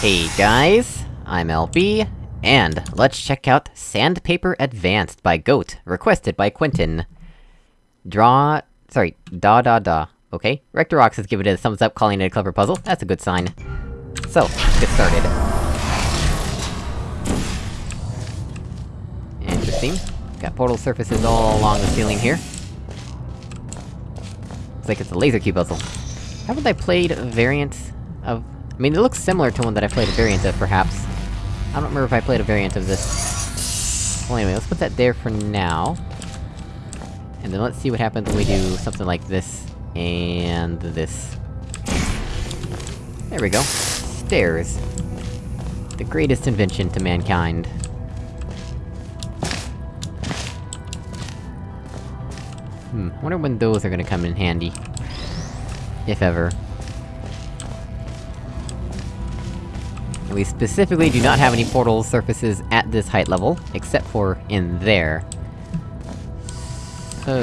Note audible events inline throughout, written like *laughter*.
Hey guys, I'm LB, and let's check out Sandpaper Advanced by Goat, requested by Quentin. Draw... sorry, da da da. Okay, Rectorox has given it a thumbs up calling it a clever puzzle, that's a good sign. So, let's get started. Interesting. Got portal surfaces all along the ceiling here. Looks like it's a laser key puzzle. Haven't I played a variant of... I mean, it looks similar to one that I played a variant of, perhaps. I don't remember if I played a variant of this. Well anyway, let's put that there for now. And then let's see what happens when we do something like this, and this. There we go. Stairs. The greatest invention to mankind. Hmm, wonder when those are gonna come in handy. If ever. We specifically do not have any portal surfaces at this height level, except for in there. So...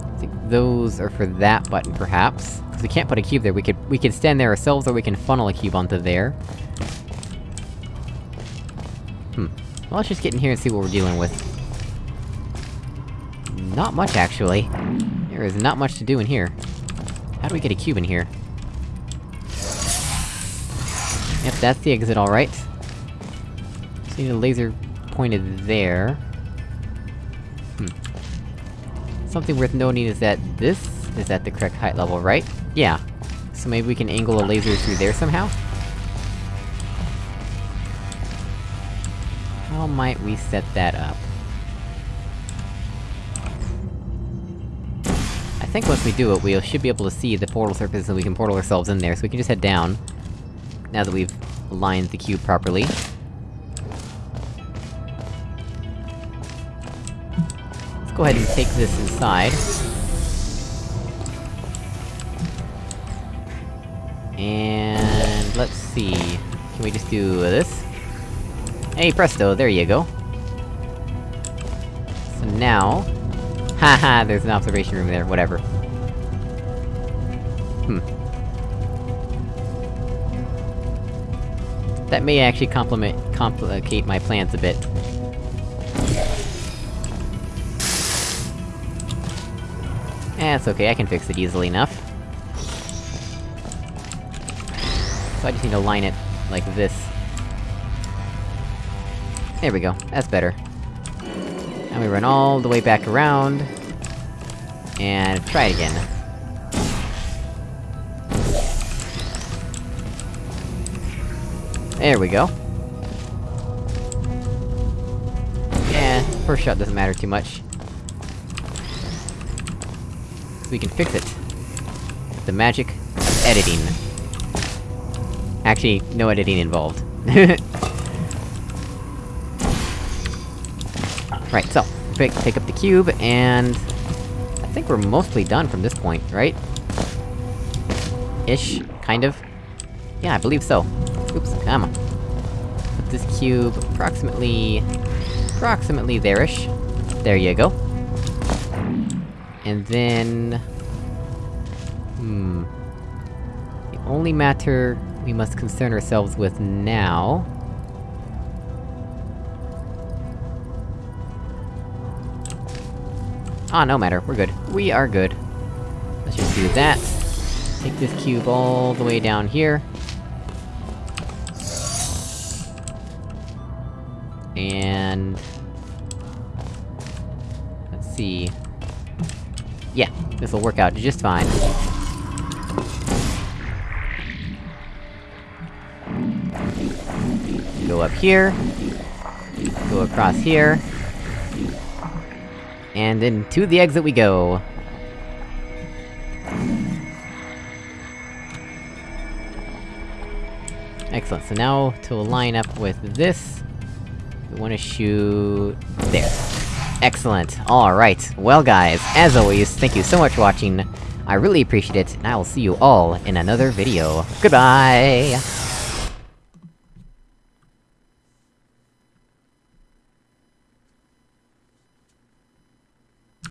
I think those are for that button, perhaps. Because we can't put a cube there, we could- we could stand there ourselves, or we can funnel a cube onto there. Hmm. Well, let's just get in here and see what we're dealing with. Not much, actually. There is not much to do in here. How do we get a cube in here? Yep, that's the exit alright. See the laser pointed there. Hmm. Something worth noting is that this is at the correct height level, right? Yeah. So maybe we can angle a laser through there somehow? How might we set that up? Think once we do it, we should be able to see the portal surface and we can portal ourselves in there, so we can just head down. Now that we've aligned the cube properly. Let's go ahead and take this inside. And... let's see... Can we just do this? Hey presto, there you go. So now... Haha, there's an observation room there, whatever. Hmm. That may actually complicate my plans a bit. Eh, it's okay, I can fix it easily enough. So I just need to line it like this. There we go, that's better. And we run all the way back around... And try it again. There we go. Yeah, first shot doesn't matter too much. We can fix it. The magic of editing. Actually, no editing involved. *laughs* right, so, pick, up the cube, and... I think we're mostly done from this point, right? Ish, kind of. Yeah, I believe so. Oops, come on. Put this cube approximately... approximately there-ish. There you go. And then... Hmm... The only matter we must concern ourselves with now... Ah, no matter, we're good. We are good. Let's just do that. Take this cube all the way down here. And... Let's see... Yeah, this'll work out just fine. Go up here. Go across here. And into to the exit we go! Excellent, so now, to line up with this... We wanna shoot... there. Excellent, alright. Well guys, as always, thank you so much for watching, I really appreciate it, and I will see you all in another video. Goodbye!